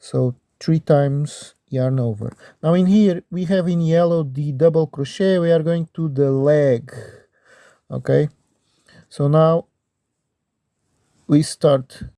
so three times yarn over. Now in here we have in yellow the double crochet. We are going to the leg. Okay? So now we start